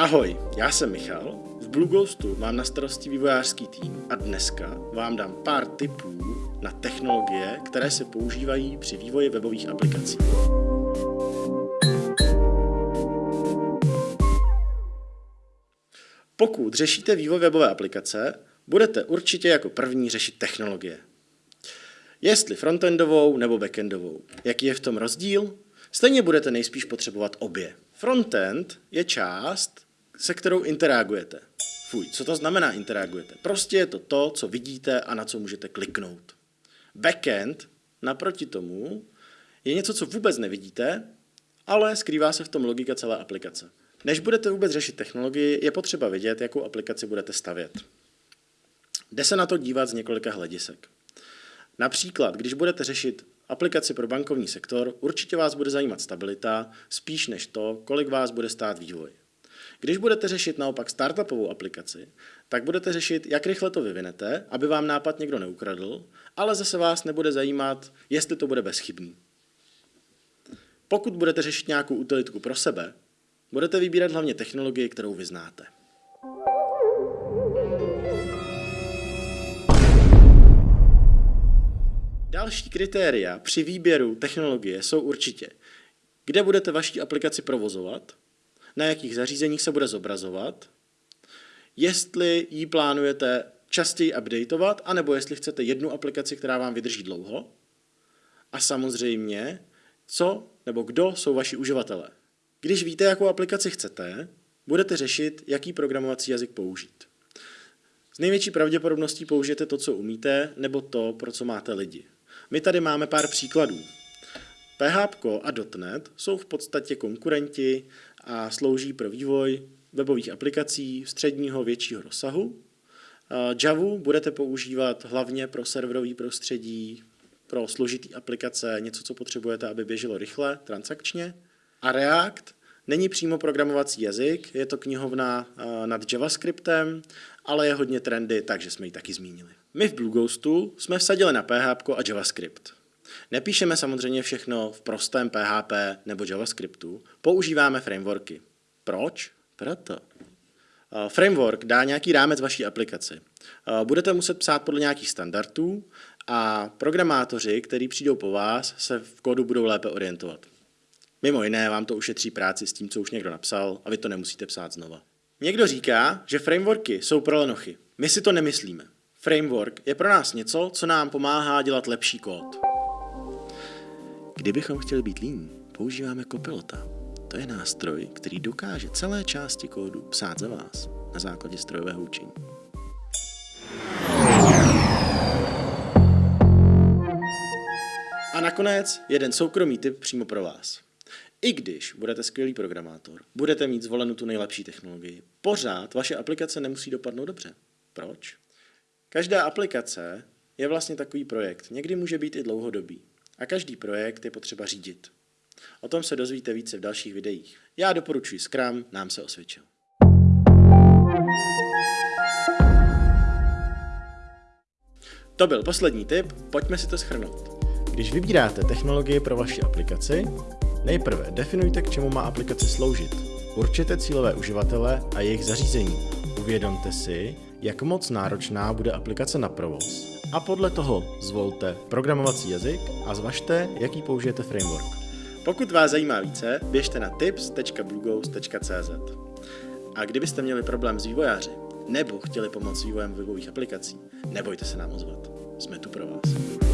Ahoj, já jsem Michal, v Blue Ghostu mám na starosti vývojářský tým a dneska vám dám pár tipů na technologie, které se používají při vývoji webových aplikací. Pokud řešíte vývoj webové aplikace, budete určitě jako první řešit technologie. Jestli frontendovou nebo backendovou. Jaký je v tom rozdíl? Stejně budete nejspíš potřebovat obě. Frontend je část, se kterou interagujete. Fuj, co to znamená interagujete? Prostě je to to, co vidíte a na co můžete kliknout. Backend, naproti tomu, je něco, co vůbec nevidíte, ale skrývá se v tom logika celé aplikace. Než budete vůbec řešit technologii, je potřeba vědět, jakou aplikaci budete stavět. Jde se na to dívat z několika hledisek. Například, když budete řešit aplikaci pro bankovní sektor, určitě vás bude zajímat stabilita, spíš než to, kolik vás bude stát vývoj. Když budete řešit naopak startupovou aplikaci, tak budete řešit, jak rychle to vyvinete, aby vám nápad někdo neukradl, ale zase vás nebude zajímat, jestli to bude bezchybný. Pokud budete řešit nějakou utilitku pro sebe, budete vybírat hlavně technologii, kterou vyznáte. Další kritéria při výběru technologie jsou určitě, kde budete vaši aplikaci provozovat, na jakých zařízeních se bude zobrazovat, jestli ji plánujete častěji updateovat, anebo jestli chcete jednu aplikaci, která vám vydrží dlouho, a samozřejmě, co nebo kdo jsou vaši uživatelé. Když víte, jakou aplikaci chcete, budete řešit, jaký programovací jazyk použít. S největší pravděpodobností použijete to, co umíte, nebo to, pro co máte lidi. My tady máme pár příkladů. PHP a .NET jsou v podstatě konkurenti a slouží pro vývoj webových aplikací středního většího rozsahu. Java budete používat hlavně pro serverové prostředí, pro složitý aplikace, něco, co potřebujete, aby běželo rychle, transakčně. A React není přímo programovací jazyk, je to knihovna nad JavaScriptem, ale je hodně trendy, takže jsme ji taky zmínili. My v Blue Ghostu jsme vsadili na PHP a JavaScript. Nepíšeme samozřejmě všechno v prostém PHP nebo JavaScriptu, používáme frameworky. Proč? Proto. Framework dá nějaký rámec vaší aplikaci. Budete muset psát podle nějakých standardů a programátoři, kteří přijdou po vás, se v kódu budou lépe orientovat. Mimo jiné vám to ušetří práci s tím, co už někdo napsal a vy to nemusíte psát znova. Někdo říká, že frameworky jsou pro lenochy. My si to nemyslíme. Framework je pro nás něco, co nám pomáhá dělat lepší kód. Kdybychom chtěli být líní, používáme Copilota. To je nástroj, který dokáže celé části kódu psát za vás na základě strojového učení. A nakonec jeden soukromý tip přímo pro vás. I když budete skvělý programátor, budete mít zvolenou tu nejlepší technologii, pořád vaše aplikace nemusí dopadnout dobře. Proč? Každá aplikace je vlastně takový projekt. Někdy může být i dlouhodobý. A každý projekt je potřeba řídit. O tom se dozvíte více v dalších videích. Já doporučuji Scrum, nám se osvědčil. To byl poslední tip, pojďme si to schrnout. Když vybíráte technologie pro vaši aplikaci, nejprve definujte, k čemu má aplikace sloužit. Určete cílové uživatele a jejich zařízení. Uvědomte si, jak moc náročná bude aplikace na provoz a podle toho zvolte programovací jazyk a zvažte, jaký použijete framework. Pokud vás zajímá více, běžte na tips.blueghost.cz A kdybyste měli problém s vývojáři, nebo chtěli pomoct s vývojem webových aplikací, nebojte se nám ozvat. Jsme tu pro vás.